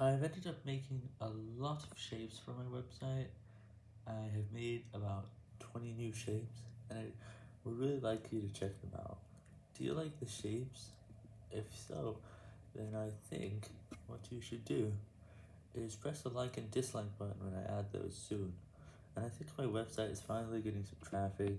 I've ended up making a lot of shapes for my website, I have made about 20 new shapes, and I would really like you to check them out. Do you like the shapes? If so, then I think what you should do is press the like and dislike button when I add those soon, and I think my website is finally getting some traffic,